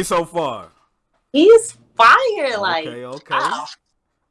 think so far? He's fire. Like, Okay, okay. wow,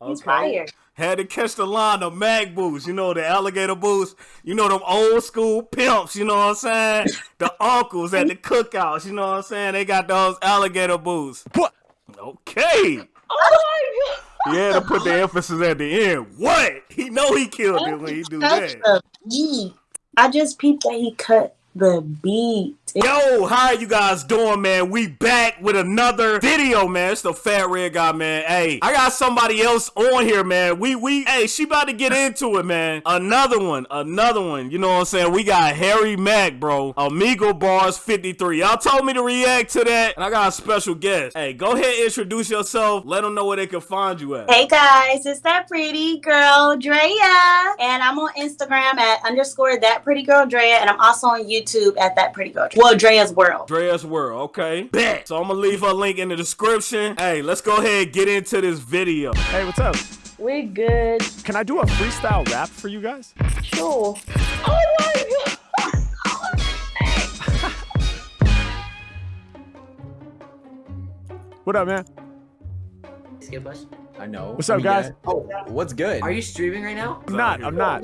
he's Okay. fire. Had to catch the line of mag boots, you know, the alligator boots, you know, them old school pimps, you know what I'm saying? The uncles at the cookouts, you know what I'm saying? They got those alligator boots. What? Okay. Oh He had to put the emphasis at the end. What? He know he killed it when he do that. the beat. I just peeped that he cut the beat. Yo, how are you guys doing, man? We back with another video, man. It's the Fat Red Guy, man. Hey, I got somebody else on here, man. We we hey, she about to get into it, man. Another one, another one. You know what I'm saying? We got Harry Mack, bro. Omegle Bars 53. Y'all told me to react to that, and I got a special guest. Hey, go ahead, introduce yourself. Let them know where they can find you at. Hey guys, it's that pretty girl Drea, and I'm on Instagram at underscore that pretty girl Drea, and I'm also on YouTube at that pretty girl. Well, Drea's World. Drea's World, okay? Bet. So I'm gonna leave her link in the description. Hey, let's go ahead and get into this video. Hey, what's up? We good. Can I do a freestyle rap for you guys? Sure. Oh my god. What up, man? Skip us. I know. What's up, We guys? Oh, what's good? Are you streaming right now? I'm not. I'm not.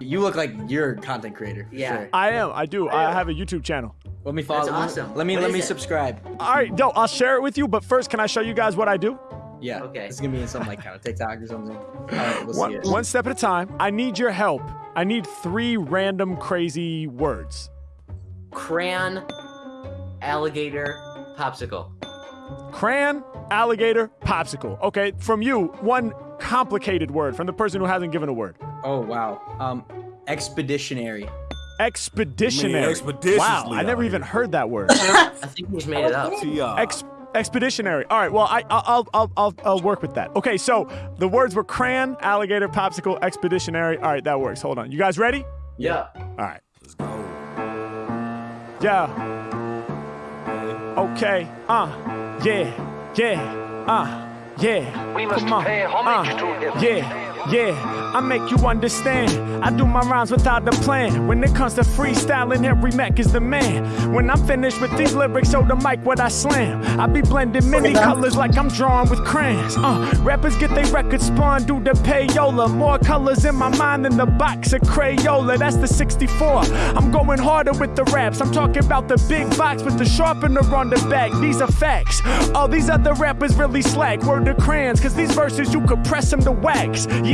You look like you're a content creator. Yeah. Sure. I am. I do. I have a YouTube channel. Let me follow. That's let me- awesome. Let me What let me it? subscribe. All right, dope. I'll share it with you. But first, can I show you guys what I do? Yeah. Okay. It's gonna be in some like kind of TikTok or something. All right, we'll One, see it. one step at a time. I need your help. I need three random crazy words. Crayon, alligator, popsicle. Crayon, alligator, popsicle. Okay, from you, one complicated word from the person who hasn't given a word. Oh wow. Um, expeditionary. Expeditionary. expeditiously wow, I never even heard that word. I think you just made it up. Ex- expeditionary. All right. Well, I, I'll, I'll, I'll, I'll work with that. Okay. So the words were crayon, alligator, popsicle, expeditionary. All right, that works. Hold on. You guys ready? Yeah. All right. Let's go. Yeah. Okay. Uh. Yeah. Yeah. Uh. Yeah. We must Come on. pay homage uh, to him. Yeah. Yeah, I make you understand. I do my rhymes without a plan. When it comes to freestyling, Harry Mack is the man. When I'm finished with these lyrics, show the mic what I slam. I be blending many colors like I'm drawing with crayons. Uh, rappers get their records spun, due the payola. More colors in my mind than the box of Crayola. That's the 64. I'm going harder with the raps. I'm talking about the big box with the sharpener on the back. These are facts. All these other rappers really slack. Word to crayons, cause these verses you could press them to wax. Yeah,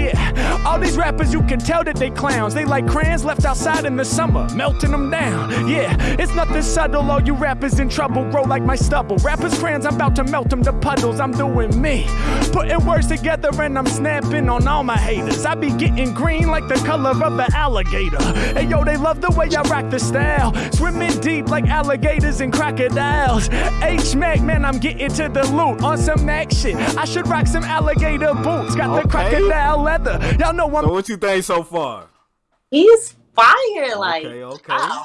all these rappers you can tell that they clowns. They like crayons left outside in the summer, melting them down. Yeah, it's nothing subtle. All you rappers in trouble, grow like my stubble. Rappers crayons, I'm about to melt them to puddles. I'm doing me, putting words together and I'm snapping on all my haters. I be getting green like the color of an alligator. Hey yo, they love the way I rock the style, swimming deep like alligators and crocodiles. H Mac, man, I'm getting to the loot on some Mac shit. I should rock some alligator boots. Got the Okay. crocodile leather. Y'all know I'm So what you think so far? He's fire. Like, Okay, okay. wow,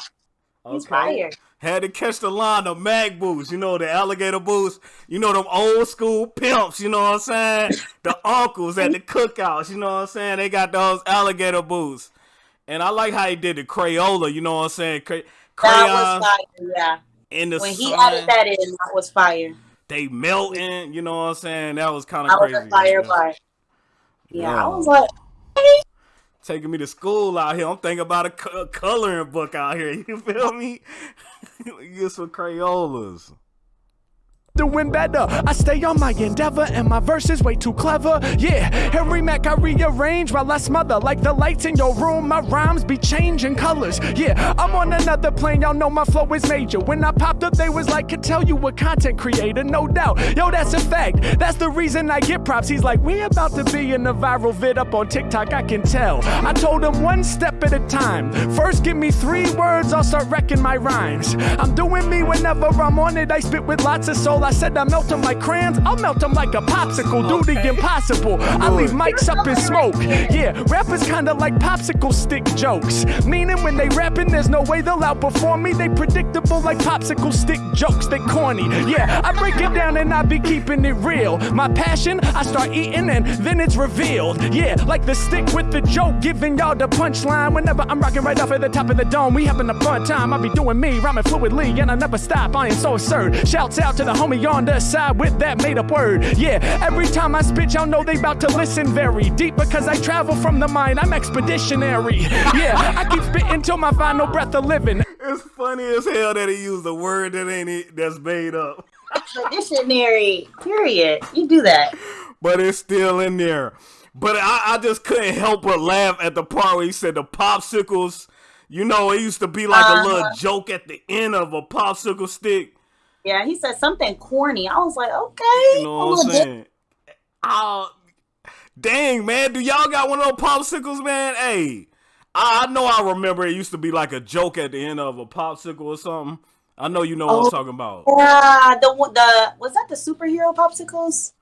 he's Okay. fire. Had to catch the line of mag boots, you know, the alligator boots, you know, them old school pimps, you know what I'm saying? The uncles at the cookouts, you know what I'm saying? They got those alligator boots. And I like how he did the Crayola, you know what I'm saying? Cray- That was fire. Yeah. in the When he sun, added that in, that was fire. they melting, you know what I'm saying? That was kind of That was crazy. a fire you Yeah, I was like, taking me to school out here. I'm thinking about a, a coloring book out here. You feel me? Get some Crayolas. Doing better. I stay on my endeavor, and my verse is way too clever. Yeah, Harry Mack, I rearrange while I smother. Like the lights in your room, my rhymes be changing colors. Yeah, I'm on another plane, y'all know my flow is major. When I popped up, they was like, could tell you a content creator, no doubt. Yo, that's a fact. That's the reason I get props. He's like, we about to be in a viral vid up on TikTok, I can tell. I told him one step at a time. First, give me three words, I'll start wrecking my rhymes. I'm doing me whenever I'm on it, I spit with lots of soul. I said I melt them like crayons, I'll melt them like a popsicle. Do the impossible. I leave mics up in smoke. Yeah, rappers kinda like popsicle stick jokes. Meaning when they rapping, there's no way they'll outperform me. They predictable like popsicle stick jokes. They corny. Yeah, I break it down and I be keeping it real. My passion, I start eating and then it's revealed. Yeah, like the stick with the joke, giving y'all the punchline. Whenever I'm rocking right off at the top of the dome, we having a fun time. I be doing me, rhyming fluidly, and I never stop. I am so absurd. Shouts out to the homie be on the side with that made up word. Yeah, every time I spit, y'all know they about to listen very deep because I travel from the mind. I'm expeditionary. Yeah, I keep spitting till my final breath of living. It's funny as hell that he used a word that ain't it, that's made up, Expeditionary, Period. You do that. but it's still in there. But I, I just couldn't help but laugh at the part where he said the popsicles. You know, it used to be like a little Uh-huh. joke at the end of a popsicle stick. Yeah, he said something corny. I was like, okay. You know what I'm saying? Oh, dang, man. Do y'all got one of those popsicles, man? Hey, I, I know I remember it used to be like a joke at the end of a popsicle or something. I know you know what I'm Oh. talking about. Yeah, the the was that the superhero popsicles?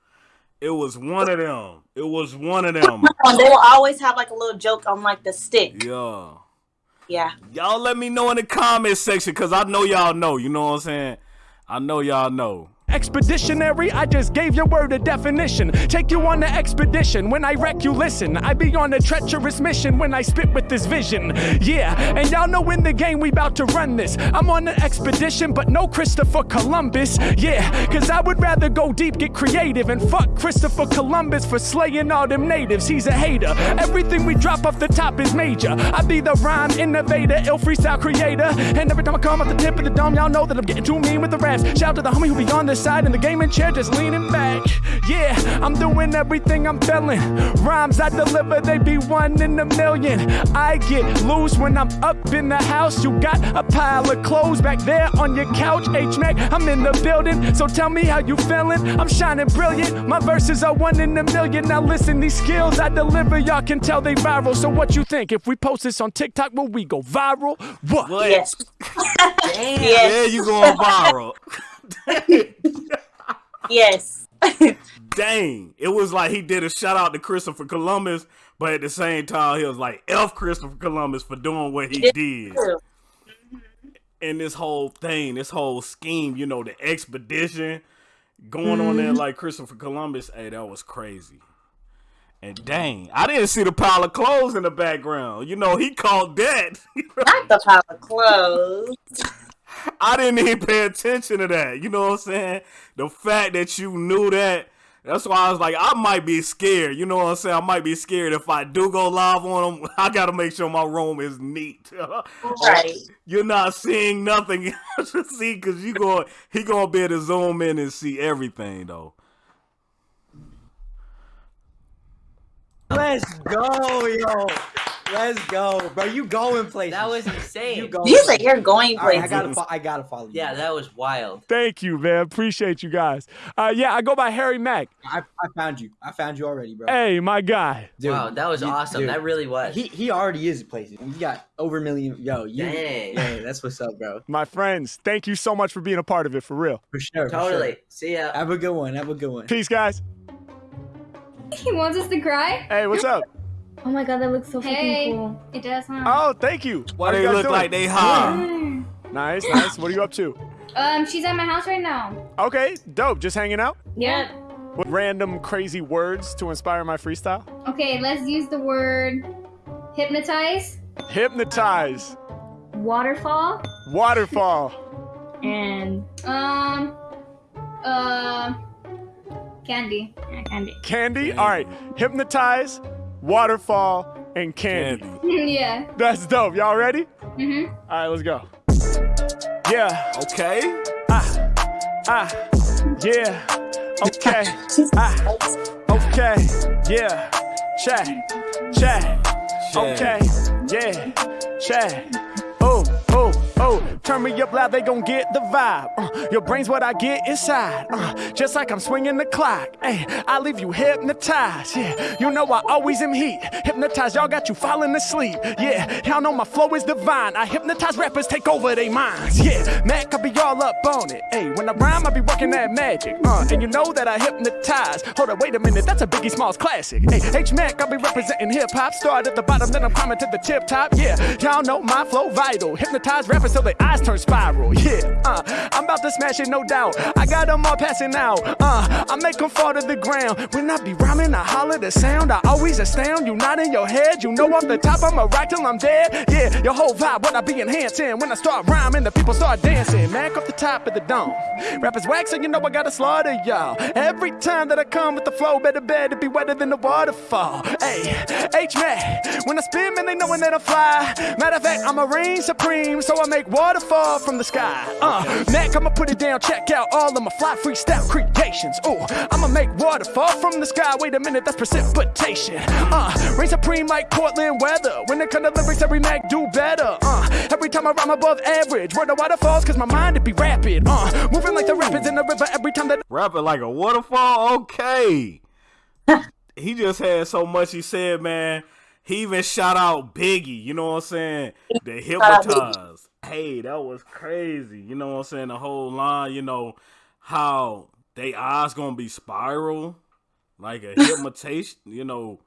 It was one of them. It was one of them. Oh, they will always have like a little joke on like the stick. yeah. Yeah. Y'all let me know in the comment section because I know y'all know. You know what I'm saying? I know y'all know. Expeditionary, I just gave your word a definition. Take you on the expedition. When I wreck, you listen. I be on a treacherous mission when I spit with this vision. Yeah, and y'all know in the game we bout to run this. I'm on an expedition, but no Christopher Columbus. Yeah, cause I would rather go deep, get creative, and fuck Christopher Columbus for slaying all them natives. He's a hater. Everything we drop off the top is major. I be the rhyme innovator, ill freestyle creator. And every time I come off the tip of the dome, y'all know that I'm getting too mean with the raps. Shout out to the homie who be on the side in the gaming chair, just leaning back. Yeah, I'm doing everything I'm feeling. Rhymes I deliver, they be one in a million. I get loose when I'm up in the house. You got a pile of clothes back there on your couch. H Mac, I'm in the building, so tell me how you feeling. I'm shining brilliant. My verses are one in a million. Now listen, these skills I deliver, y'all can tell they viral. So what you think? If we post this on TikTok, will we go viral? What? What? Yes. Yes. Yeah, you going viral. Yes. Dang. It was like he did a shout out to Christopher Columbus, but at the same time, he was like, F Christopher Columbus for doing what he did. And this whole thing, this whole scheme, you know, the expedition going on there mm-hmm. like Christopher Columbus, hey, that was crazy. And dang, I didn't see the pile of clothes in the background. You know, he called that. Not the pile of clothes. I didn't even pay attention to that. You know what I'm saying? The fact that you knew that, that's why I was like, I might be scared. You know what I'm saying? I might be scared if I do go live on them. I gotta make sure my room is neat. Right. You're not seeing nothing to see because you going he gonna be able to zoom in and see everything though. Let's go, yo. Let's go, bro. You going places. That was insane. You go. You said you're going All right, I places. gotta, fo- I gotta follow you. Yeah, that was wild. Thank you, man. Appreciate you guys. Uh, yeah, I go by Harry Mack. I, I found you. I found you already, bro. Hey, my guy. Dude, wow, that was you- awesome. dude, That really was. He he already is places. You got over a million. Yo, you. Dang. Yeah, that's what's up, bro. My friends, thank you so much for being a part of it, for real. For sure. for totally. sure. See ya. Have a good one. Have a good one. Peace, guys. He wants us to cry? Hey, what's up? Oh my god, that looks so Hey, freaking cool. it does, huh? Oh, thank you. Why do they you look doing? like they high? Nice, nice. What are you up to? Um, she's at my house right now. Okay, dope. Just hanging out? Yep. What random crazy words to inspire my freestyle? Okay, let's use the word hypnotize, Hypnotize. Waterfall Waterfall. and um, uh, candy. yeah, candy. Candy. All right. Hypnotize, waterfall, and candy. Candy. yeah. That's dope. Y'all ready? Mhm. All right, let's go. Yeah. Okay. Ah. Ah. Yeah. Okay. Ah. Okay. Yeah. Check. Check. Okay. Yeah. Check. Oh, Turn me up loud, they gon' get the vibe. Uh, your brain's what I get inside. Uh, just like I'm swinging the clock. Hey, I leave you hypnotized. Yeah, you know I always am heat. Hypnotized, y'all got you falling asleep. Yeah, y'all know my flow is divine. I hypnotize rappers, take over their minds. Yeah, Mac, I be all up on it. Hey, when I rhyme, I be working that magic. Uh, and you know that I hypnotize. Hold up, wait a minute, that's a Biggie Smalls classic. Hey, H Mac, I be representing hip hop. Start at the bottom, then I'm climbing to the tip top. Yeah, y'all know my flow vital. Hypnotize rappers till their eyes turn spiral. Yeah, uh, I'm about to smash it, no doubt. I got them all passing out. Uh, I make them fall to the ground. When I be rhyming, I holler the sound. I always astound you, not in your head. You know off the top, I'ma rock till I'm dead. Yeah, your whole vibe, what I be enhancing. When I start rhyming, the people start dancing. Mac off the top of the dome. Rappers waxing, you know I gotta slaughter y'all. Every time that I come with the flow, better bet it be wetter than the waterfall. Hey, H Mac, when I spin, man, they knowing that I fly. Matter of fact, I'm a reign supreme, so I make waterfall from the sky. Uh, Mac, I'ma put it down, check out all of my fly freestyle creations. Ooh, I'ma make waterfall from the sky. Wait a minute, that's precipitation. Uh, rain supreme like Portland weather. When it comes to lyrics, every Mac do better. Uh, every time I rhyme above average, word the waterfalls, cause my mind it be rapid. Uh, moving like the rapids in the river every time that Rapping like a waterfall? Okay. he just had so much he said, man. He even shout out Biggie, you know what I'm saying? The hypnotized. Hey, that was crazy. You know what I'm saying? The whole line, you know, how they eyes gonna be spiral, like a hypnotization, you know,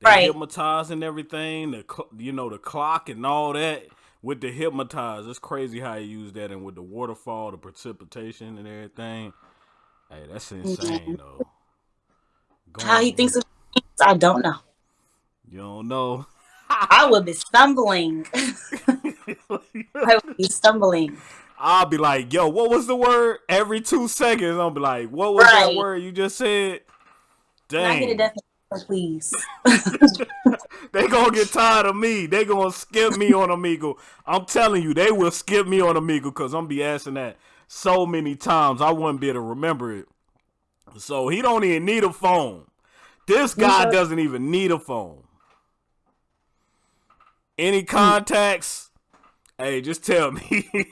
they Right. hypnotized and everything, the you know, the clock and all that with the hypnotized. It's crazy how you use that and with the waterfall, the precipitation and everything. Hey, that's insane mm-hmm. though. Go How he on. thinks of things, I don't know. You don't know. I would be stumbling. I would be stumbling. I'll be like, yo, what was the word? Every two seconds, I'll be like, what was that word you just said? Can I get a Dang. please? They gonna get tired of me. They gonna skip me on Omegle. I'm telling you, they will skip me on Omegle because I'm be asking that so many times I wouldn't be able to remember it. So he don't even need a phone. This guy doesn't even need a phone. Any contacts? Hey, just tell me.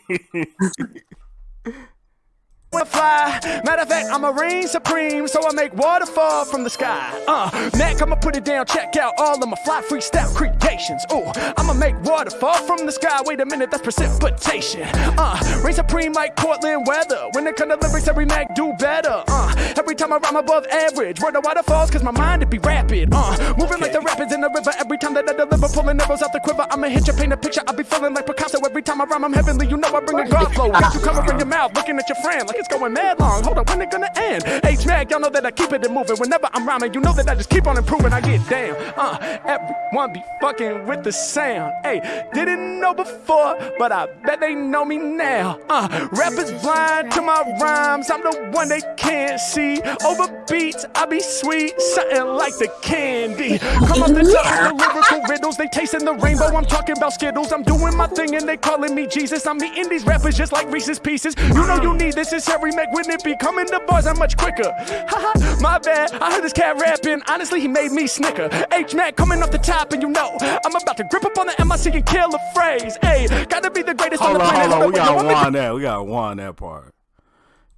fly. Matter of fact, I'm a reign supreme, so I make waterfall from the sky. Uh, Mac, I'ma put it down, check out all of my fly freestyle creations. Ooh, I'ma make waterfall from the sky. Wait a minute, that's precipitation. Uh, reign supreme like Portland weather. When it comes to lyrics, every Mac do better. Uh, every time I rhyme above average, word the waterfalls, cause my mind it be rapid. Uh, moving like the rapids in the river. Every time that I deliver, pulling arrows out the quiver. I'ma hit you, paint a picture. I be feeling like Picasso every time I rhyme. I'm heavenly, you know I bring a God flow. Got you covering your mouth, looking at your friend like it's going mad long. Hold up, when it gonna end? H Mac, y'all know that I keep it moving. Whenever I'm rhyming, you know that I just keep on improving. I get down. Uh, everyone be fucking with the sound. Hey, didn't know before, but I bet they know me now. Uh, rappers blind to my rhymes. I'm the one they can't see. Over beats, I be sweet, something like the candy. Come up the top with the lyrical riddles. They tasting the rainbow. I'm talking about Skittles. I'm doing my thing and they calling me Jesus. I'm eating these rappers just like Reese's Pieces. You know you need this. It's Harry Mack. Wouldn't it be coming to bars? I'm much quicker. My bad. I heard this cat rapping. Honestly, he made me snicker. H Mac coming off the top, and you know I'm about to grip up on the MIC and kill a phrase. Hey, gotta be the greatest hold on the on, planet. hold on. We gotta yo, wind that. We gotta wind that part.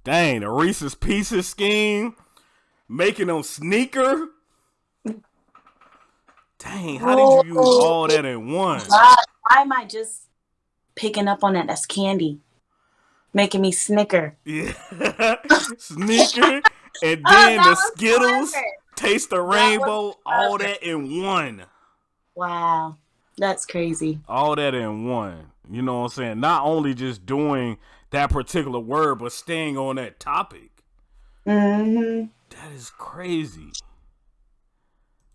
Dang, the Reese's Pieces scheme, making them sneaker. Dang, how did you use all that in one? Why, why am I just picking up on that? That's candy. Making me snicker. Yeah. Sneaker and Oh, then that the Skittles, clever. taste the was rainbow, all clever. that in one. Wow. That's crazy. All that in one. You know what I'm saying? Not only just doing that particular word, but staying on that topic. hmm That is crazy.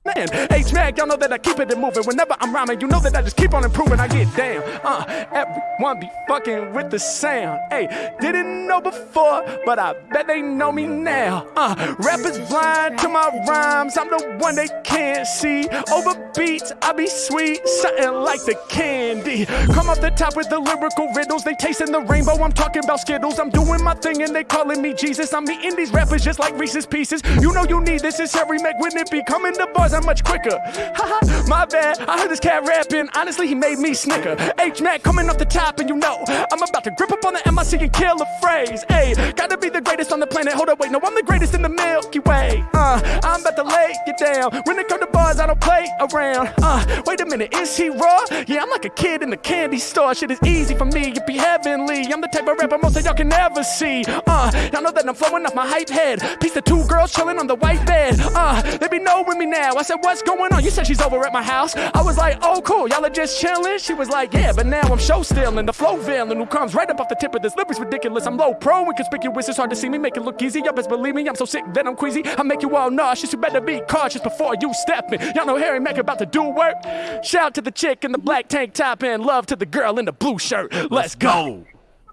Man. H Mac, y'all know that I keep it moving. Whenever I'm rhyming, you know that I just keep on improving. I get down. Uh, everyone be fucking with the sound. Hey, didn't know before, but I bet they know me now. Uh, rappers blind to my rhymes. I'm the one they can't see. Over beats, I be sweet, something like the candy. Come off the top with the lyrical riddles. They tasting the rainbow. I'm talking about Skittles. I'm doing my thing and they calling me Jesus. I'm eating these rappers just like Reese's Pieces. You know you need this. It's Harry Mack. Wouldn't it be coming to bars? I'm much quicker. Haha, my bad. I heard this cat rapping. Honestly, he made me snicker. H Mac coming off the top, and you know I'm about to grip up on the MIC and kill a phrase. Hey, gotta be the greatest on the planet. Hold up, wait, no, I'm the greatest in the Milky Way. Uh, I'm about to lay you down. When it it come to bars, I don't play around. Uh, wait a minute, is he raw? Yeah, I'm like a kid in the candy store. Shit is easy for me, it be heavenly. I'm the type of rapper most of y'all can never see. Uh, y'all know that I'm flowing off my hype head. Piece of two girls chilling on the white bed. Uh, they be knowing me now. I said, what's going on? You said she's over at my house. I was like, oh cool, y'all are just chilling. She was like, yeah, but now I'm show stealing. The flow villain who comes right up off the tip of this lip is ridiculous. I'm low pro and conspicuous. It's hard to see me make it look easy. Y'all best believe me. I'm so sick that I'm queasy. I make you all nauseous. You better be cautious before you step in. Y'all know Harry Mack about to do work. Shout to the chick in the black tank top and love to the girl in the blue shirt. Let's go.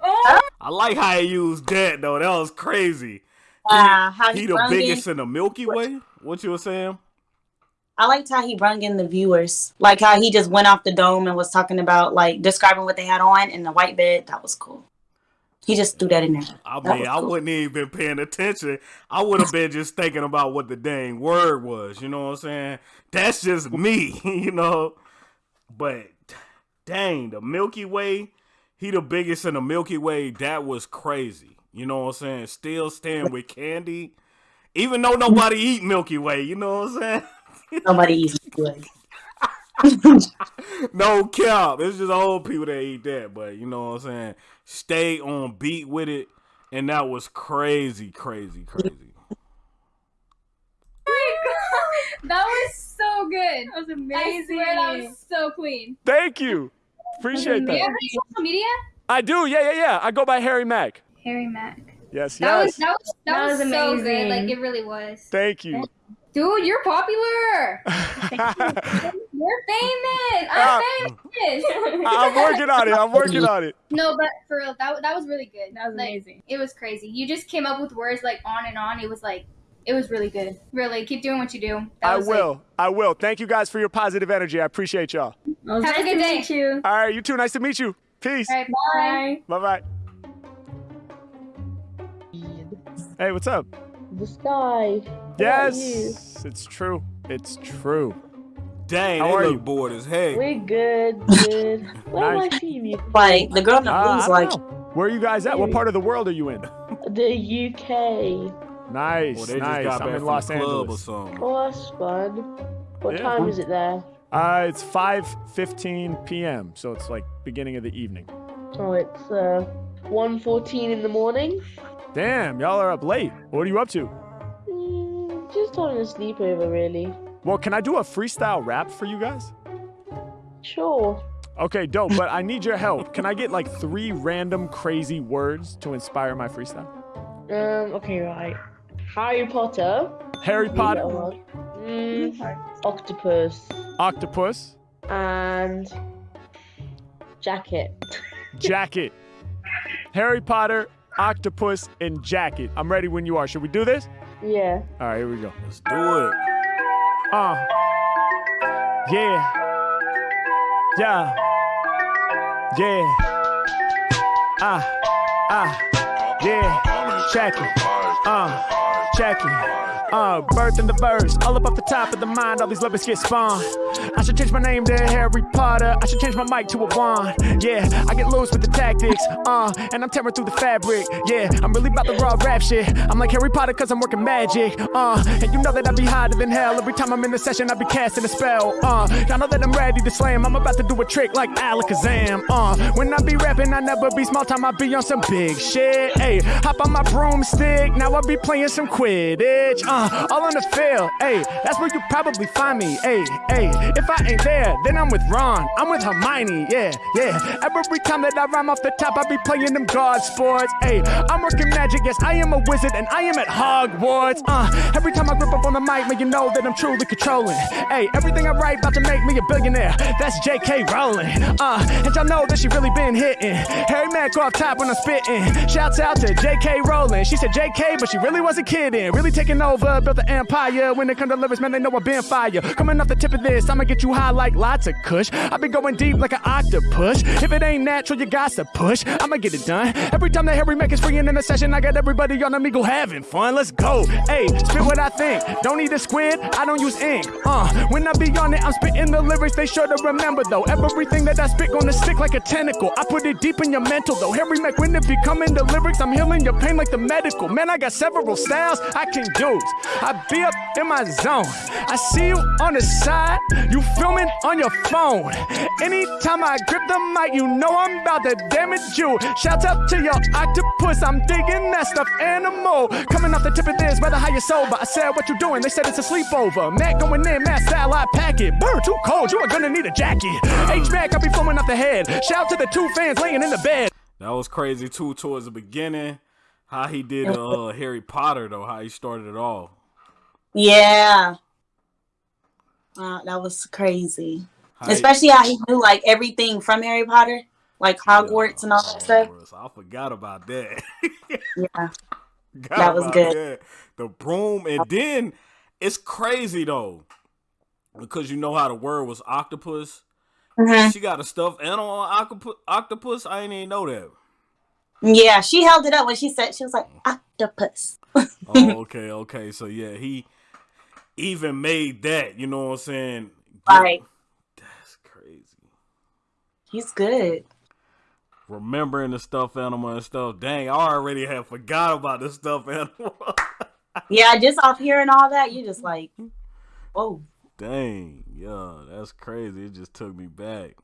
I like how he used that though. That was crazy. Uh, how He he the biggest in, in the Milky Way. What you were saying? I liked how he brung in the viewers. Like how he just went off the dome and was talking about like describing what they had on in the white bed. That was cool. He just threw that in there. I That mean, I cool. wouldn't even been paying attention. I would have been just thinking about what the dang word was. You know what I'm saying? That's just me, you know. But dang, the Milky Way, he the biggest in the Milky Way. That was crazy. You know what I'm saying? Still staying with candy, even though nobody eat Milky Way. You know what I'm saying? Nobody eats good. no cap. It's just old people that eat that. But you know what I'm saying? Stay on beat with it. And that was crazy, crazy, crazy. Oh that was so good. That was I amazing. swear that was so clean. Thank you. Appreciate Do you that. have any social media? I do. Yeah, yeah, yeah. I go by Harry Mack. Harry Mack. Yes, That yes. was that was that, That was, was so good. amazing. Like it really was. Thank you. Dude, you're popular. You're famous. I'm uh, famous. I'm working on it. I'm working on it. No, but for real, that that was really good. That was Like, amazing. It was crazy. You just came up with words like on and on. It was like, it was really good. Really, keep doing what you do. That I was, like- will. I will. Thank you guys for your positive energy. I appreciate y'all. Well, Have a good to day. meet you. All right, you too. Nice to meet you. Peace. All right, bye. Bye. Bye bye. Hey, what's up? The sky. Yes, it's true. It's true. Dang, How they are look you? bored as heck. We're good, good. Where Nice. am I seeing you? Like the girl in the Uh, blues, like. Where are you guys at? What part of the world are you in? The UK. Nice, Well, they just nice. got I'm in Los the club or Angeles. something. Oh, that's fun. What Yeah. time is it there? Uh, it's 5:15 p.m., so it's like beginning of the evening. Oh, it's uh 1.14 in the morning. Damn, y'all are up late. What are you up to? Just having a sleepover, really. Well, can I do a freestyle rap for you guys? Sure. Okay, dope, but I need your help. Can I get like three random crazy words to inspire my freestyle? Um. Okay, right. Harry Potter. Harry Potter, Mm, octopus octopus, and jacket. jacket. Harry Potter, octopus, and jacket. I'm ready when you are. Should we do this? Yeah. All right, here we go. Let's do it. Uh. Yeah. Yeah. Yeah. Ah. Ah. Yeah. Check it. Uh. Check it. Uh, birth in the verse, all up off the top of the mind, all these lyrics get spawned. I should change my name to Harry Potter. I should change my mic to a wand. Yeah, I get loose with the tactics. Uh, and I'm tearing through the fabric. Yeah, I'm really about the raw rap shit. I'm like Harry Potter cause I'm working magic. Uh, and you know that I be hotter than hell. Every time I'm in the session, I be casting a spell. Uh, y'all know that I'm ready to slam. I'm about to do a trick like Alakazam. Uh, when I be rapping, I never be small time. I be on some big shit. Hey, hop on my broomstick. Now I be playing some Quidditch. Uh, all on the field. Hey, that's where you probably find me. Hey, hey, if I ain't there, then I'm with Ron. I'm with Hermione. Yeah, yeah. Every time that I rhyme off the top, I be playing them guard sports. Hey, I'm working magic. Yes, I am a wizard and I am at Hogwarts. Uh, every time I grip up on the mic, man, you know that I'm truly controlling. Hey, everything I write about to make me a billionaire. That's J.K. Rowling. Uh, and y'all know that she really been hitting. Harry Mack off top when I'm spitting. Shouts out to J.K. Rowling. She said J.K., but she really wasn't kidding. Really taking over, built the empire. When it come to lyrics, man, they know I've been fire. Coming off the tip of this, I'ma get you high like lots of kush. I be going deep like an octopus. If it ain't natural, you got to push. I'ma get it done. Every time that Harry Mack is freeing in the session, I got everybody on Omegle having fun. Let's go. Hey, spit what I think. Don't need a squid, I don't use ink. Uh, when I be on it, I'm spitting the lyrics they sure to remember though. Everything that I spit gonna stick like a tentacle. I put it deep in your mental though. Harry Mack, when it be coming to lyrics, I'm healing your pain like the medical. Man, I got several styles I can use. I be up in my zone. I see you on the side, you filming on your phone. Anytime I grip the mic, you know I'm about to damage you. Shout out to your octopus, I'm digging that stuff animal. Coming off the tip of this, rather high your sober. I said, What you doing? They said it's a sleepover. Mac going in, Matt satellite packet. Bird too cold, you are gonna need a jacket. H Mac, I be flowing off the head. Shout out to the two fans laying in the bed. That was crazy too towards the beginning. How he did uh Harry Potter though, how he started it all. Yeah. Uh, that was crazy. How Especially how he knew like everything from Harry Potter, like Hogwarts and all that stuff. I forgot about that. Yeah. Forgot That was good. that. The broom, and then it's crazy though, because you know how the word was octopus. Mhm. She got a stuffed animal on octopus. Octopus. I didn't even know that. Yeah, she held it up when she said she was like octopus. Oh, okay, okay. So yeah, he even made that. You know what I'm saying? Right. That's crazy. He's good. Remembering the stuffed animal and stuff. Dang, I already have forgot about the stuffed animal. Yeah, just off hearing all that, you just like, oh, Dang, yeah, that's crazy. It just took me back.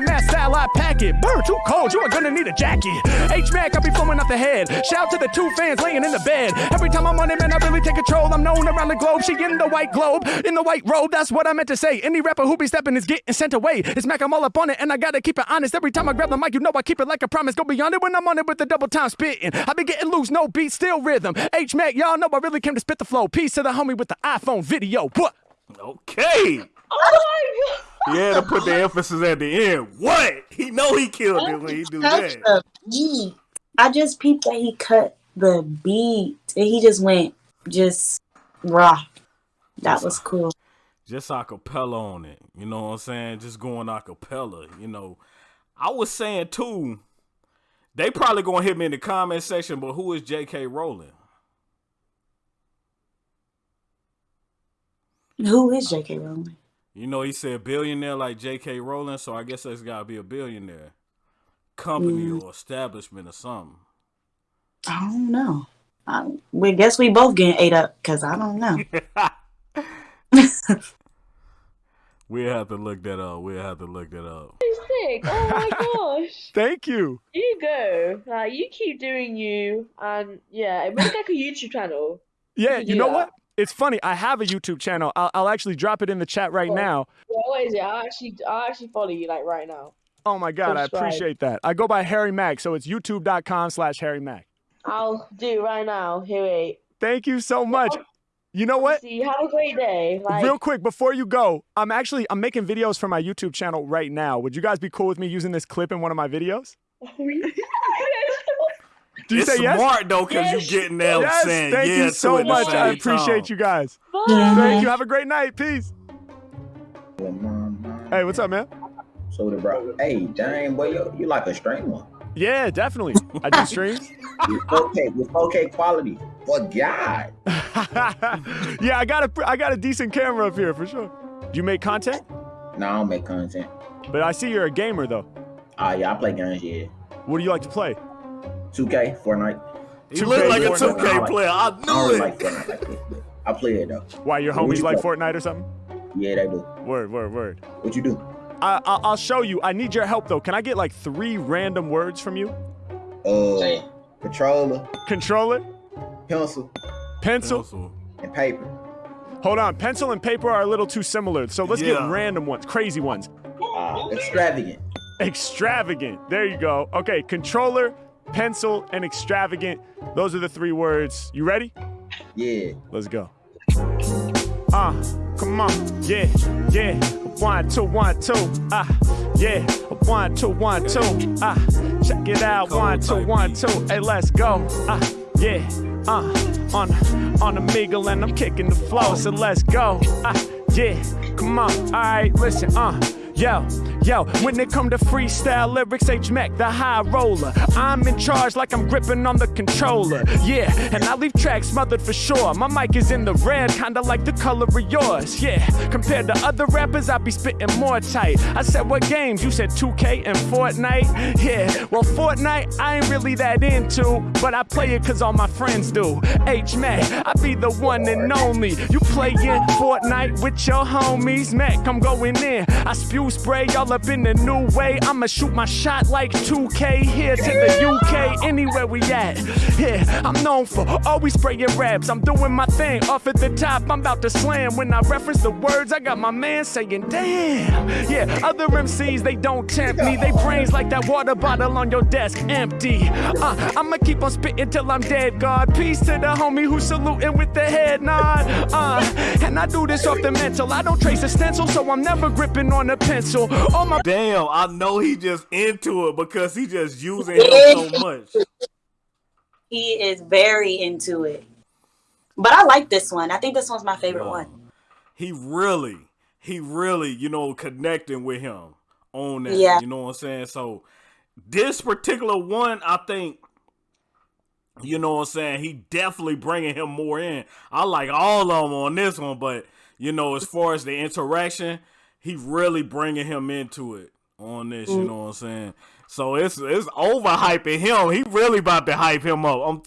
In Matt satellite packet. Bird too cold, you are gonna need a jacket. H Mac, I be flowing off the head. Shout out to the two fans laying in the bed. Every time I'm on it, man, I really take control. I'm known around the globe. She in the white globe, in the white robe. That's what I meant to say. Any rapper who be stepping is getting sent away. It's Mac, I'm all up on it, and I gotta keep it honest. Every time I grab the mic, you know I keep it like a promise. Go beyond it when I'm on it with the double time spitting. I be getting loose, no beat, still rhythm. H Mac, y'all know I really came to spit the flow. Peace to the homie with the iPhone video. What? Okay. Oh He had to put the emphasis at the end. What? He know he killed it when he do that. I just peeped that he cut the beat and he just went just raw. That was cool. Just acapella on it. You know what I'm saying? Just going acapella. You know, I was saying too. They probably gonna hit me in the comment section, but who is J.K. Rowling? Who is J.K. Rowling? You know, he said billionaire like J.K. Rowling, so I guess that's gotta be a billionaire company Mm. or establishment or something. I don't know. I, we guess we both getting ate up because I don't know. We'll have to look that up. We'll have to look that up. You're sick. Oh my gosh. Thank you. You go. Like you keep doing you and yeah, make like a YouTube channel. Yeah, can you know that. what? It's funny. I have a YouTube channel. I'll, I'll actually drop it in the chat right Oh. now. Yeah, what is it? I actually I actually follow you like right now. Oh my god, I appreciate that. I go by Harry Mack, so it's youtube.com slash Harry Mack. I'll do it right now. Here wait. Thank you so much. You know what? See, have a great day. Like Real quick, before you go, I'm actually I'm making videos for my YouTube channel right now. Would you guys be cool with me using this clip in one of my videos? Do you it's say yes? smart though, cause Yes. you getting there Yes, saying thank yeah you so it much. I appreciate time. you guys. Bye. Thank you. Have a great night. Peace. Hey, what's up, man? So the bro, hey, dang, boy, you, you like a streamer. Yeah, definitely. I do streams. With 4K, with 4K quality. For God. yeah, I got a I got a decent camera up here for sure. Do you make content? No, I don't make content. But I see you're a gamer though. Ah, yeah, I play games, yeah. What do you like to play? 2K, Fortnite. You look like a 2K 2K player. I I don't knew really it. like Fortnite like this, but I play it though. Why your What homies you like play? Fortnite or something? Yeah, they do. Word, word, word. What you do? I, I I'll show you. I need your help though. Can I get like three random words from you? Uh, controller, Controller, pencil, pencil. Pencil. and paper. Hold on. Pencil and paper are a little too similar, so let's Yeah. get random ones, crazy ones. Uh, extravagant. Extravagant. There you go. Okay, controller, pencil, and extravagant. Those are the three words. You ready? Yeah. Let's go. Ah, come on. Yeah, yeah. One, two, one, two. Ah, yeah. One, two, one, two. Ah, check it out. One, two, one, two. Hey, let's go. Ah, yeah. Uh, on on the Omegle and I'm kicking the flow, so let's go. Ah, yeah. Come on. All right, listen. Uh, Yo, yo, when it come to freestyle lyrics, H Mac, the high roller. I'm in charge like I'm gripping on the controller. Yeah, and I leave tracks smothered for sure. My mic is in the red, kinda like the color of yours. Yeah, compared to other rappers, I be spitting more tight. I said, what games? You said 2K and Fortnite? Yeah, well, Fortnite, I ain't really that into, but I play it cause all my friends do. H Mac, I be the one and only. You playing Fortnite with your homies, Mac, I'm going in. I spew spray all up in the new way. I'ma shoot my shot like 2K here to the UK, anywhere we at. Yeah, I'm known for always spraying raps. I'm doing my thing off at the top. I'm about to slam. When I reference the words, I got my man saying, damn. Yeah, other MCs, they don't tempt me. They brains like that water bottle on your desk, empty. Uh, I'ma keep on spitting till I'm dead, God. Peace to the homie who's saluting with the head nod. Uh, and I do this off the mental. I don't trace a stencil, so I'm never gripping on a pencil. Oh my Damn, I know he just into it because he just using him so much. He is very into it. But I like this one. I think this one's my favorite Yo, one. He really, he really, you know, connecting with him on that. Yeah. You know what I'm saying? So this particular one, I think, you know what I'm saying? He definitely bringing him more in. I like all of them on this one, but you know, as far as the interaction, he really bringing him into it on this. You mm. know what I'm saying? So it's it's overhyping him. He really about to hype him up. I'm,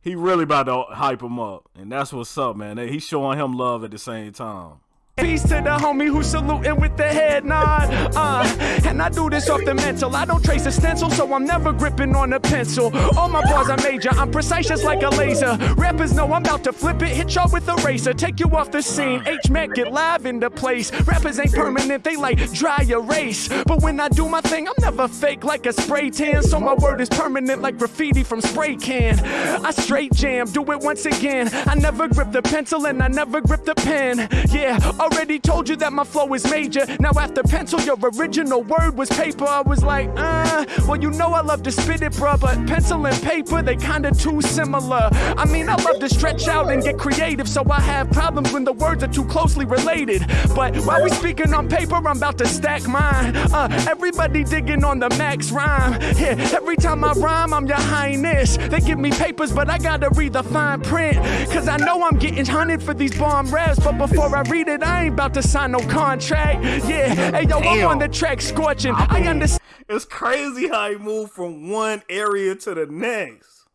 he really about to hype him up, and that's what's up, man. He's showing him love at the same time. Peace to the homie who's saluting with the head nod. Uh, and I do this off the mental. I don't trace a stencil, so I'm never gripping on a pencil. All my bars are major, I'm precise just like a laser. Rappers know I'm about to flip it, hit y'all with a razor, take you off the scene. H Mac get live in the place. Rappers ain't permanent, they like dry erase. But when I do my thing, I'm never fake like a spray tan. So my word is permanent like graffiti from spray can. I straight jam, do it once again. I never grip the pencil and I never grip the pen. Yeah, already told you that my flow is major. Now after pencil, your original word was paper. I was like, uh, well, you know I love to spit it, bruh, but pencil and paper, they kinda too similar. I mean, I love to stretch out and get creative, so I have problems when the words are too closely related. But while we speaking on paper, I'm about to stack mine. Uh, everybody digging on the max rhyme. Yeah, every time I rhyme, I'm your highness. They give me papers, but I gotta read the fine print. Cause I know I'm getting hunted for these bomb raps, but before I read it, I ain't about to sign no contract. Yeah, hey yo, I'm on the track scorching. I understand. It's crazy how he moved from one area to the next.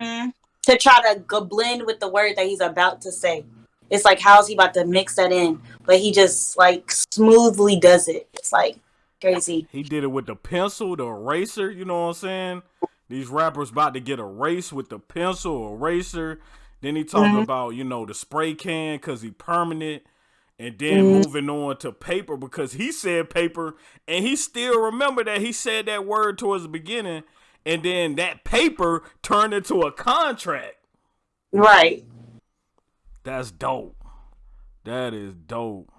Mhm. To try to go blend with the word that he's about to say. It's like how's he about to mix that in? But he just like smoothly does it. It's like crazy. He did it with the pencil, the eraser, you know what I'm saying? These rappers about to get erased with the pencil, eraser. Then he talking Mhm. about, you know, the spray can because he permanent. And then mm-hmm. moving on to paper because he said paper and he still remember that he said that word towards the beginning. And then that paper turned into a contract. Right. That's dope. That is dope.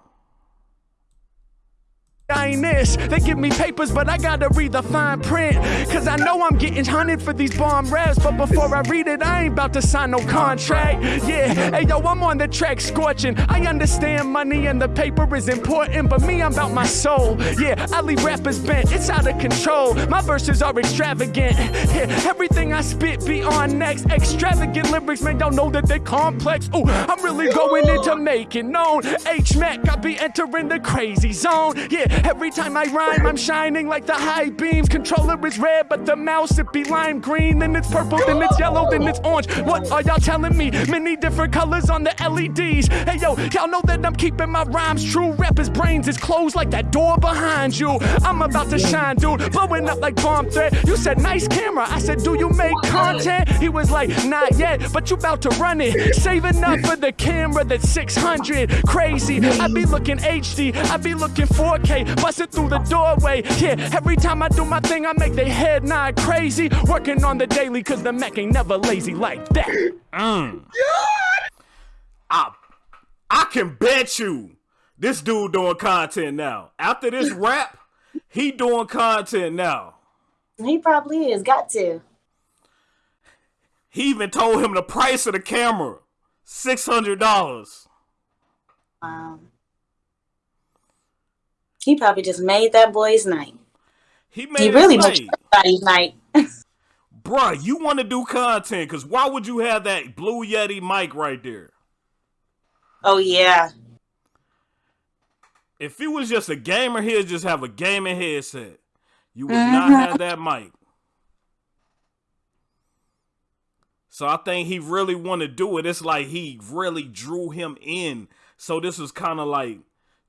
Highness. They give me papers, but I gotta read the fine print. Cause I know I'm getting hunted for these bomb raps. But before I read it, I ain't about to sign no contract. Yeah, hey yo, I'm on the track scorching. I understand money and the paper is important, but me, I'm about my soul. Yeah, I leave rappers bent, it's out of control. My verses are extravagant. Yeah, everything I spit be on next. Extravagant lyrics, man, don't know that they complex. Ooh, I'm really going into making known. H Mac, I be entering the crazy zone. Yeah, every time I rhyme, I'm shining like the high beams. Controller is red, but the mouse it be lime green. Then it's purple, then it's yellow, then it's orange. What are y'all telling me? Many different colors on the LEDs. Hey yo, y'all know that I'm keeping my rhymes true. Rappers' brains is closed like that door behind you. I'm about to shine, dude. Blowing up like bomb threat. You said nice camera. I said, do you make content? He was like, not yet, but you about to run it. Saving up for the camera that's 600. Crazy. I be looking HD. I be looking 4K. Bust it through the doorway. Yeah, every time I do my thing, I make they head nod crazy. Working on the daily, cause the Mac ain't never lazy like that. Mm. I, I can bet you this dude doing content now. After this rap, he doing content now. He probably is. Got to. He even told him the price of the camera. Six hundred dollars. Um, He probably just made that boy's night. He made He really night. makes night. Made He his night. makes everybody's night. Bruh, you want to do content because why would you have that Blue Yeti mic right there? Oh yeah. If he was just a gamer, he'd just have a gaming headset. You would Mm-hmm. not have that mic. So I think he really want to do it. It's like he really drew him in. So this was kind of like,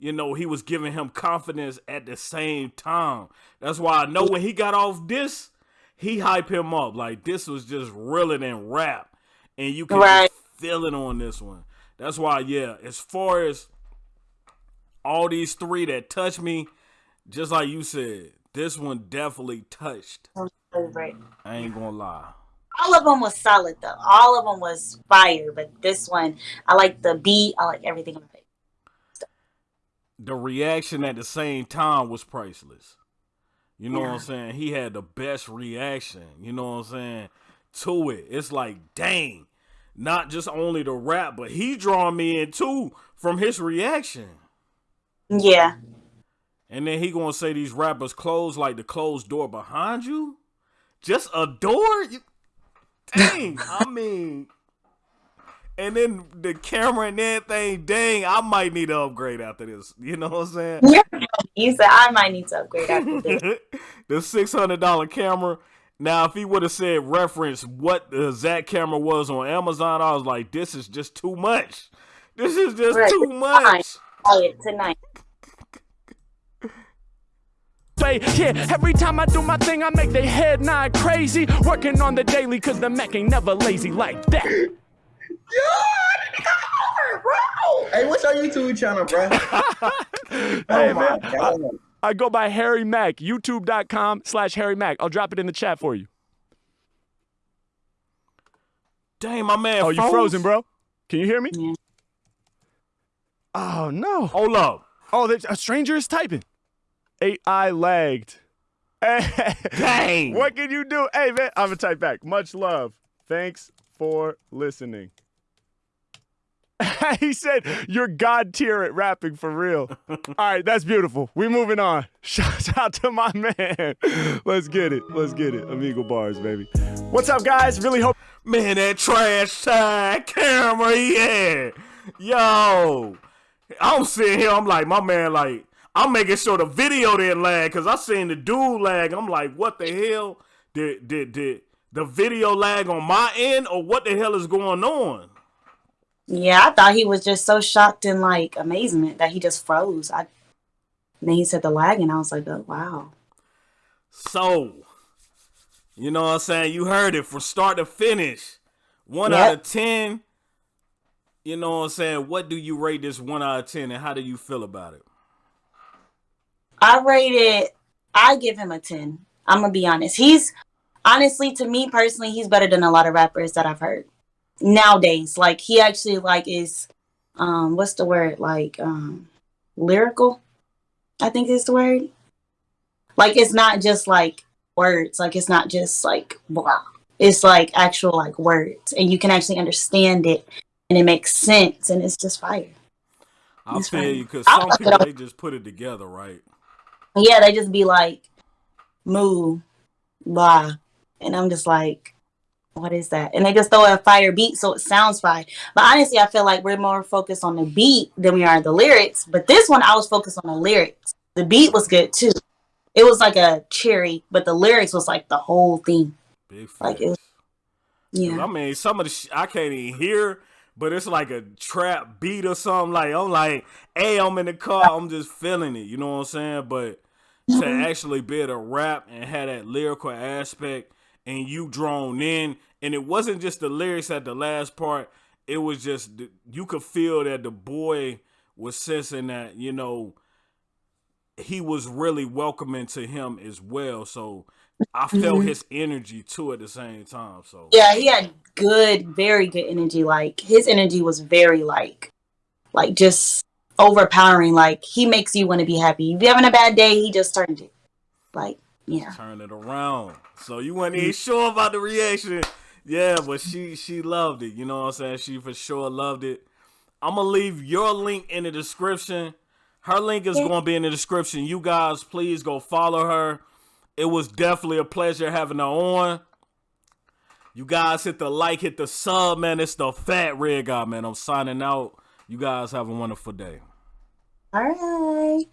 you know, he was giving him confidence at the same time. That's why I know when he got off this, he hype him up. Like this was just realer than rap. And you can Right. feel it on this one. That's why, yeah, as far as all these three that touched me, just like you said, this one definitely touched. Right. I ain't gonna lie. All of them was solid though. All of them was fire, but this one, I like the beat. I like everything about. The reaction at the same time was priceless. You know what I'm saying? He had the best reaction, you know what I'm saying, to it. It's like, dang, not just only the rap, but he drawing me in too from his reaction. Yeah. And then he gonna say these rappers close like the closed door behind you? Just a door? You, dang, I mean. And then the camera and everything, dang, I might need to upgrade after this. You know what I'm saying? Yeah, You said I might need to upgrade after this. the six hundred dollar camera. Now, if he would have said reference what the exact camera was on Amazon, I was like, this is just too much. This is just Right. too much. Buy it tonight. Say, yeah, every time I do my thing, I make their head nod crazy. Working on the daily, cause the Mac ain't never lazy like that. Hey, what's your YouTube channel, bro? hey, oh man. I. I go by Harry Mack, youtube.com slash Harry Mack. I'll drop it in the chat for you. Dang, my man. Oh, you frozen, bro? Can you hear me? Yeah. Oh, no. Hold up. Oh, there's, a stranger is typing. AI lagged. Hey, Dang. what can you do? Hey, man, I'm going to type back. Much love. Thanks for listening. he said, You're God tier at rapping for real. All right, that's beautiful. we moving on. Shout out to my man. Let's get it. Let's get it. Omegle bars, baby. What's up, guys? Really hope. Man, that trash tag camera yeah. Yo. I'm sitting here, I'm like, my man, like, I'm making sure the video didn't lag because I seen the dude lag. I'm like, what the hell? Did did did the video lag on my end or what the hell is going on? Yeah, I thought he was just so shocked and like amazement that he just froze. I then he said the lag, and I was like, oh wow. So, you know what I'm saying? You heard it from start to finish. One Yep. out of ten. You know what I'm saying? What do you rate this one out of ten and how do you feel about it? I rated. It. I give him a ten. I'm gonna be honest. He's honestly, to me personally, he's better than a lot of rappers that I've heard nowadays. Like he actually like is, um, what's the word? Like um, lyrical. I think is the word. Like it's not just like words. Like it's not just like blah. It's like actual like words, and you can actually understand it, and it makes sense, and it's just fire. That's tell you because some people they just put it together, right? yeah, they just be like, moo, blah. And I'm just like, what is that? And they just throw a fire beat so it sounds fine. But honestly, I feel like we're more focused on the beat than we are the lyrics. But this one, I was focused on the lyrics. The beat was good too. It was like a cherry, but the lyrics was like the whole thing. Big. Like, it was- Yeah. I mean, some of the sh- I can't even hear, but it's like a trap beat or something. Like I'm like, hey, I'm in the car, I'm just feeling it. You know what I'm saying? But to mm-hmm. actually be able to rap and have that lyrical aspect, and you drawn in, and it wasn't just the lyrics at the last part. It was just you could feel that the boy was sensing that you know he was really welcoming to him as well. So I felt Mhm. his energy too at the same time. So Yeah, he had good, very good energy. Like his energy was very like, like just overpowering. Like he makes you want to be happy. If you're having a bad day, he just turned it. Like yeah, turn it around. So you weren't even mm. sure about the reaction. Yeah, but she she loved it. You know what I'm saying? She for sure loved it. I'm gonna leave your link in the description Her link is going to be in the description. You guys, please go follow her. It was definitely a pleasure having her on. You guys hit the like, hit the sub, man. It's the Fat Red Guy, man. I'm signing out. You guys have a wonderful day. All right.